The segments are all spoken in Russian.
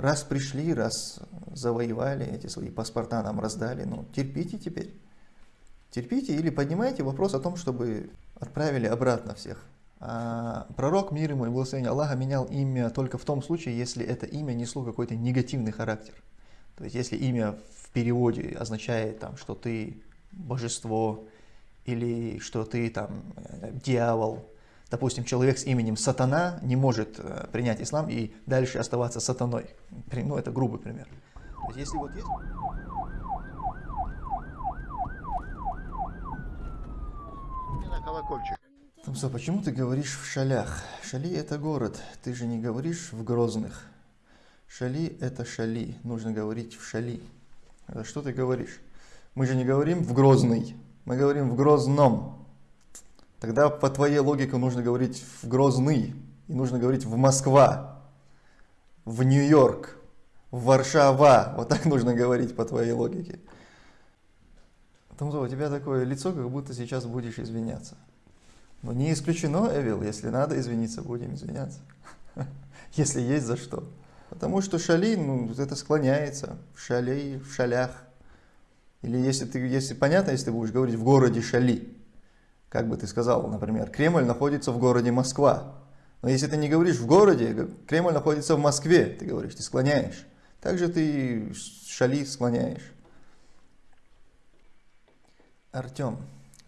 Раз пришли, раз завоевали, эти свои паспорта нам раздали, ну терпите теперь. Терпите или поднимайте вопрос о том, чтобы отправили обратно всех. А пророк, мир ему и благословение Аллаха, менял имя только в том случае, если это имя несло какой-то негативный характер. То есть, если имя в переводе означает, там, что ты божество, или что ты там э, дьявол, допустим, человек с именем Сатана не может э, принять ислам и дальше оставаться сатаной. Ну, это грубый пример. То есть, если вот есть... на колокольчик. Тамса, почему ты говоришь в шалях? Шали это город, ты же не говоришь в Грозных. Шали это шали, нужно говорить в шали. Это что ты говоришь? Мы же не говорим в Грозный, мы говорим в Грозном. Тогда по твоей логике нужно говорить в Грозный, и нужно говорить в Москва, в Нью-Йорк, в Варшава. Вот так нужно говорить по твоей логике. Тамзо, у тебя такое лицо, как будто сейчас будешь извиняться. Но не исключено, Эвил, если надо извиниться, будем извиняться. Если есть за что. Потому что шали, ну, это склоняется в шалей, в шалях. Или если ты, если понятно, если ты будешь говорить в городе Шали, как бы ты сказал, например, Кремль находится в городе Москва. Но если ты не говоришь в городе, Кремль находится в Москве, ты говоришь, ты склоняешь. Также ты Шали склоняешь. Артем,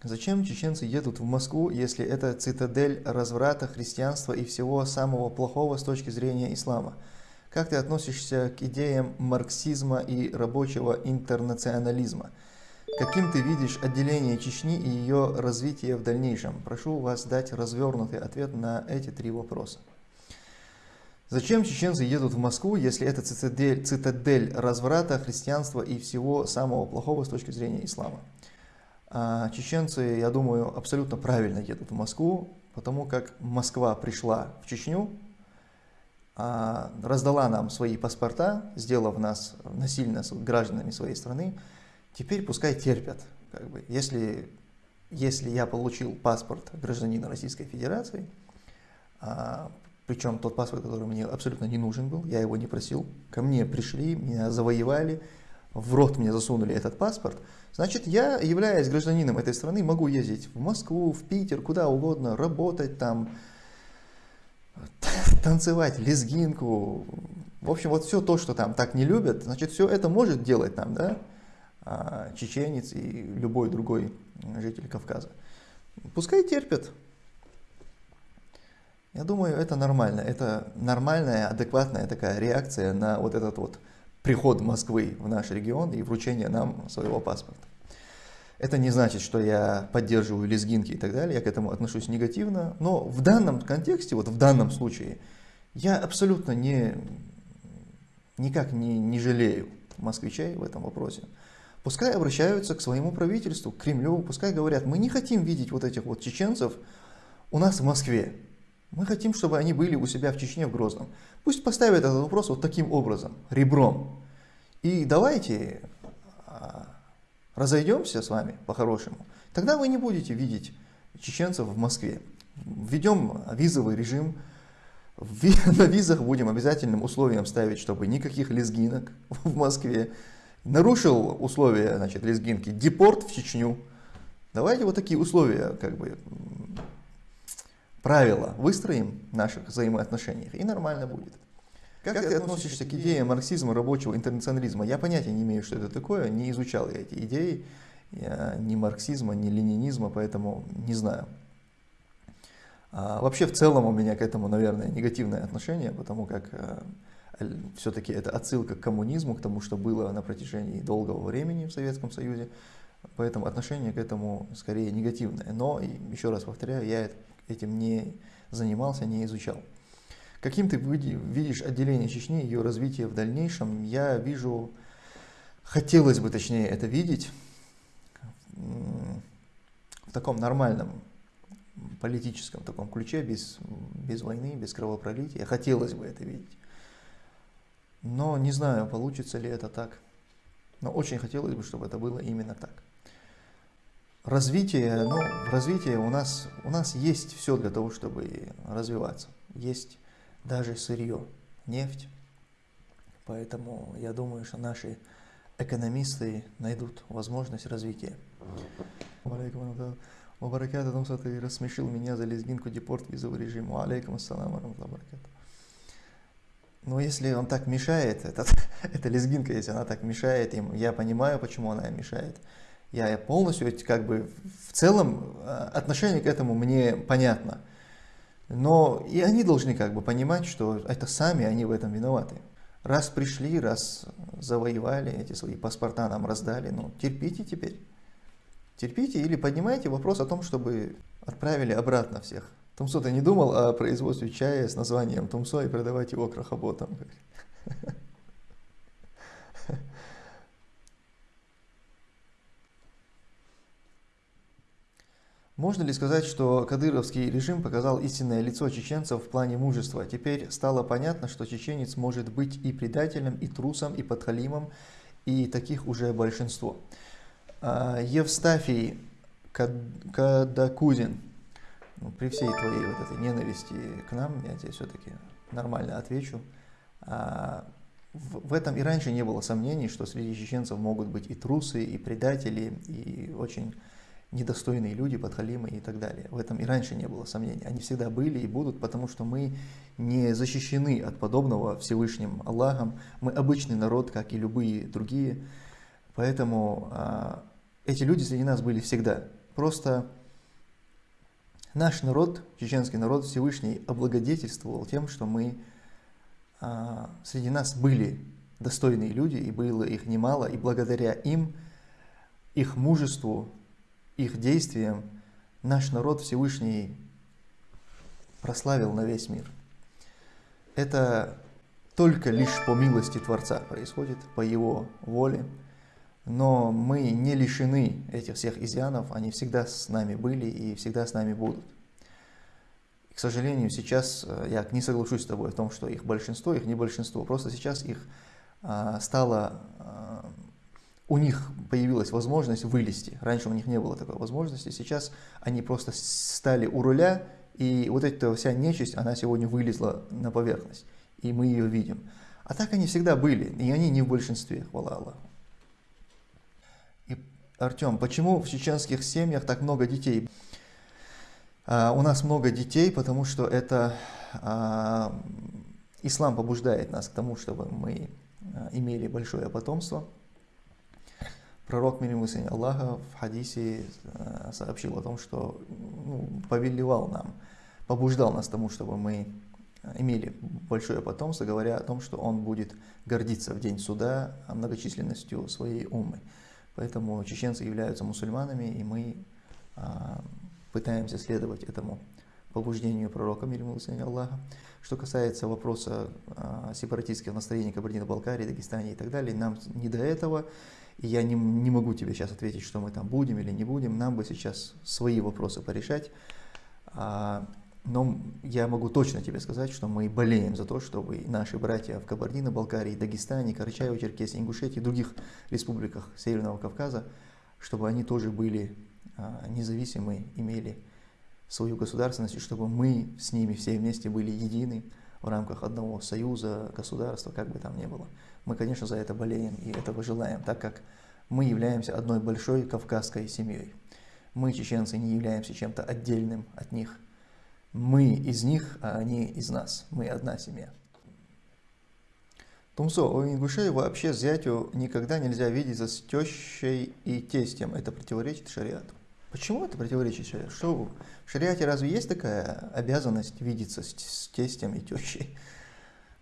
зачем чеченцы едут в Москву, если это цитадель разврата, христианства и всего самого плохого с точки зрения ислама? Как ты относишься к идеям марксизма и рабочего интернационализма? Каким ты видишь отделение Чечни и ее развитие в дальнейшем? Прошу вас дать развернутый ответ на эти три вопроса. Зачем чеченцы едут в Москву, если это цитадель, цитадель разврата, христианства и всего самого плохого с точки зрения ислама? А чеченцы, я думаю, абсолютно правильно едут в Москву, потому как Москва пришла в Чечню, а, раздала нам свои паспорта, сделав нас насильно гражданами своей страны, теперь пускай терпят. Как бы. если, если я получил паспорт гражданина Российской Федерации, а, причем тот паспорт, который мне абсолютно не нужен был, я его не просил, ко мне пришли, меня завоевали, в рот мне засунули этот паспорт, значит, я, являясь гражданином этой страны, могу ездить в Москву, в Питер, куда угодно, работать там, танцевать лезгинку, в общем, вот все то, что там так не любят, значит, все это может делать там, да, чеченец и любой другой житель Кавказа. Пускай терпят. Я думаю, это нормально. Это нормальная, адекватная такая реакция на вот этот вот приход Москвы в наш регион и вручение нам своего паспорта. Это не значит, что я поддерживаю лезгинки и так далее, я к этому отношусь негативно, но в данном контексте, вот в данном случае, я абсолютно не, никак не, не жалею москвичей в этом вопросе. Пускай обращаются к своему правительству, к Кремлю, пускай говорят, мы не хотим видеть вот этих вот чеченцев у нас в Москве. Мы хотим, чтобы они были у себя в Чечне, в Грозном. Пусть поставят этот вопрос вот таким образом, ребром. И давайте а, разойдемся с вами по-хорошему, тогда вы не будете видеть чеченцев в Москве. Введем визовый режим, на визах будем обязательным условием ставить, чтобы никаких лезгинок в Москве. Нарушил условия значит, лезгинки, депорт в Чечню. Давайте вот такие условия, как бы, правила выстроим в наших взаимоотношениях, и нормально будет. Как, как ты относишься к идее марксизма, рабочего интернационализма? Я понятия не имею, что это такое, не изучал я эти идеи, я ни марксизма, ни ленинизма, поэтому не знаю. А вообще в целом у меня к этому, наверное, негативное отношение, потому как э, все-таки это отсылка к коммунизму, к тому, что было на протяжении долгого времени в Советском Союзе, поэтому отношение к этому скорее негативное. Но, еще раз повторяю, я этим не занимался, не изучал. Каким ты видишь отделение Чечни, ее развитие в дальнейшем? Я вижу, хотелось бы точнее это видеть в таком нормальном политическом таком ключе, без, без войны, без кровопролития. Хотелось бы это видеть. Но не знаю, получится ли это так. Но очень хотелось бы, чтобы это было именно так. Развитие, ну, в развитии у нас, у нас есть все для того, чтобы развиваться. Есть даже сырье, нефть, Поэтому я думаю, что наши экономисты найдут возможность развития. Вабаракат, что ты рассмешил меня за лезгинку депорт визовый режим. Алейкум ассалам, баракат. Но если он так мешает, этот, эта лезгинка, если она так мешает им, я понимаю, почему она им мешает. Я полностью, как бы, в целом э, отношение к этому мне понятно. Но и они должны как бы понимать, что это сами они в этом виноваты. Раз пришли, раз завоевали, эти свои паспорта нам раздали, ну терпите теперь. Терпите или поднимайте вопрос о том, чтобы отправили обратно всех. Тумсо, ты не думал о производстве чая с названием Тумсо и продавать его крахоботам? Можно ли сказать, что кадыровский режим показал истинное лицо чеченцев в плане мужества? Теперь стало понятно, что чеченец может быть и предателем, и трусом, и подхалимом, и таких уже большинство. А, Евстафий Кадакузин, ну, при всей твоей вот этой ненависти к нам, я тебе все-таки нормально отвечу, а, в этом и раньше не было сомнений, что среди чеченцев могут быть и трусы, и предатели, и очень недостойные люди, подхалимы и так далее. В этом и раньше не было сомнений. Они всегда были и будут, потому что мы не защищены от подобного Всевышним Аллахом. Мы обычный народ, как и любые другие. Поэтому а, эти люди среди нас были всегда. Просто наш народ, чеченский народ, Всевышний облагодетельствовал тем, что мы а, среди нас были достойные люди, и было их немало, и благодаря им, их мужеству, их действиям, наш народ Всевышний прославил на весь мир. Это только лишь по милости Творца происходит, по Его воле. Но мы не лишены этих всех изъянов, они всегда с нами были и всегда с нами будут. к сожалению, сейчас э, я не соглашусь с тобой в том, что их большинство, их не большинство. Просто сейчас их а, стало, а, у них появилась возможность вылезти. Раньше у них не было такой возможности. Сейчас они просто стали у руля, и вот эта вся нечисть, она сегодня вылезла на поверхность. И мы ее видим. А так они всегда были, и они не в большинстве, хвала Аллаху. Артем, почему в чеченских семьях так много детей? А, у нас много детей, потому что это а, ислам побуждает нас к тому, чтобы мы а, имели большое потомство. Пророк мир ему Аллаха в хадисе а, сообщил о том, что ну, повелевал нам, побуждал нас к тому, чтобы мы имели большое потомство, говоря о том, что он будет гордиться в день суда многочисленностью своей умы. Поэтому чеченцы являются мусульманами, и мы а, пытаемся следовать этому побуждению пророка, мир ему Аллаха. Что касается вопроса а, сепаратистских настроений Кабардино-Балкарии, Дагестане и так далее, нам не до этого, и я не, не могу тебе сейчас ответить, что мы там будем или не будем, нам бы сейчас свои вопросы порешать. А, но я могу точно тебе сказать, что мы болеем за то, чтобы наши братья в Кабардино-Балкарии, Дагестане, Карачаево-Черкесии, Ингушетии и других республиках Северного Кавказа, чтобы они тоже были а, независимы, имели свою государственность, и чтобы мы с ними все вместе были едины в рамках одного союза, государства, как бы там ни было. Мы, конечно, за это болеем и этого желаем, так как мы являемся одной большой кавказской семьей. Мы, чеченцы, не являемся чем-то отдельным от них – мы из них, а они из нас. Мы одна семья. Тумсо, у ингушей вообще зятю никогда нельзя видеться с тещей и тестем. Это противоречит шариату. Почему это противоречит шариату? Что в шариате разве есть такая обязанность видеться с, с тестем и тещей?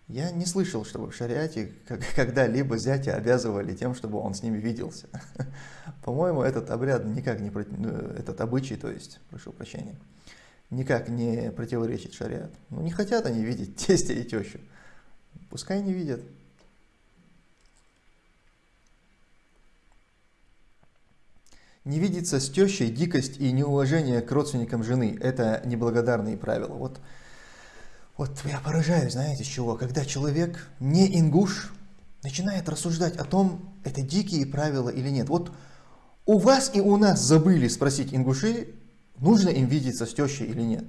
Я не слышал, чтобы в шариате когда-либо зятя обязывали тем, чтобы он с ними виделся. По-моему, этот обряд никак не... Э, этот обычай, то есть, прошу прощения, никак не противоречит шариату. Ну, не хотят они видеть тестя и тещу. Пускай не видят. Не видеться с тещей дикость и неуважение к родственникам жены – это неблагодарные правила. Вот, вот я поражаюсь, знаете, чего? Когда человек не ингуш начинает рассуждать о том, это дикие правила или нет. Вот у вас и у нас забыли спросить ингуши, нужно им видеться с тещей или нет.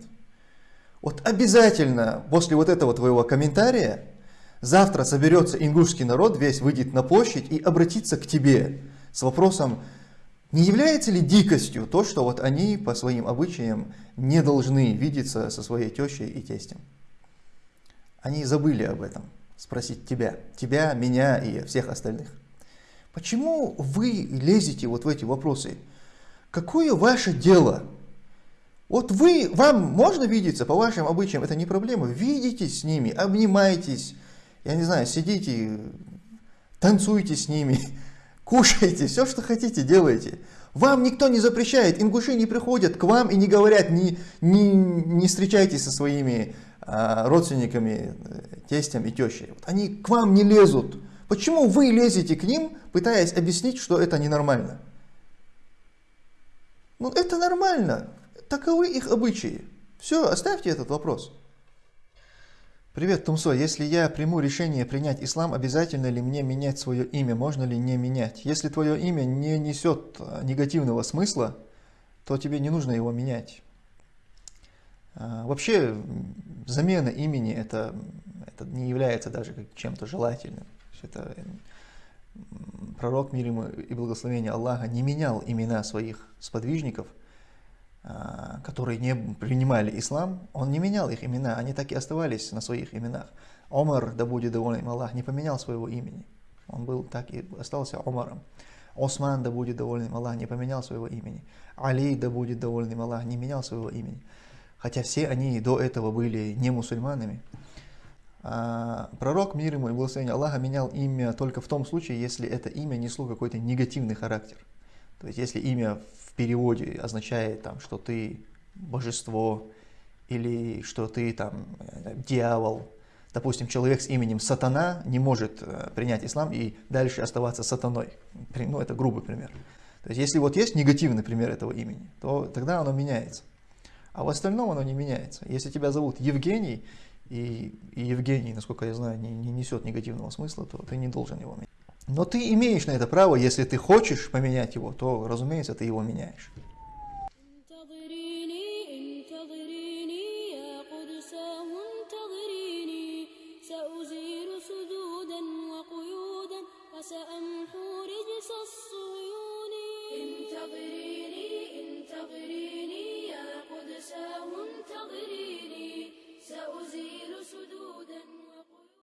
Вот обязательно после вот этого твоего комментария Завтра соберется ингушский народ, весь выйдет на площадь и обратится к тебе с вопросом, не является ли дикостью то, что вот они по своим обычаям не должны видеться со своей тещей и тестем? Они забыли об этом, спросить тебя, тебя, меня и всех остальных. Почему вы лезете вот в эти вопросы? Какое ваше дело? Вот вы, вам можно видеться по вашим обычаям, это не проблема. Видитесь с ними, обнимайтесь, я не знаю, сидите, танцуйте с ними, кушайте, все, что хотите, делайте. Вам никто не запрещает, ингуши не приходят к вам и не говорят, не, не, не встречайтесь со своими а, родственниками, э, тестем и тещей. Вот они к вам не лезут. Почему вы лезете к ним, пытаясь объяснить, что это ненормально? Ну это нормально, таковы их обычаи. Все, оставьте этот вопрос. Привет, Тумсо. Если я приму решение принять ислам, обязательно ли мне менять свое имя? Можно ли не менять? Если твое имя не несет а, негативного смысла, то тебе не нужно его менять. А, вообще, замена имени это, это не является даже чем-то желательным. Это пророк мир ему и благословение Аллаха не менял имена своих сподвижников – которые не принимали ислам, он не менял их имена, они так и оставались на своих именах. Омар, да будет доволен Аллах, не поменял своего имени. Он был так и остался Омаром. Осман, да будет доволен Аллах, не поменял своего имени. Али, да будет доволен Аллах, не менял своего имени. Хотя все они до этого были не мусульманами. А пророк, мир ему и благословение Аллаха, менял имя только в том случае, если это имя несло какой-то негативный характер. То есть, если имя в переводе означает, там, что ты божество, или что ты там дьявол. Допустим, человек с именем Сатана не может э, принять ислам и дальше оставаться сатаной. Ну, это грубый пример. То есть, если вот есть негативный пример этого имени, то тогда оно меняется. А в остальном оно не меняется. Если тебя зовут Евгений, и, и Евгений, насколько я знаю, не, не несет негативного смысла, то ты не должен его менять. Но ты имеешь на это право, если ты хочешь поменять его, то, разумеется, ты его меняешь.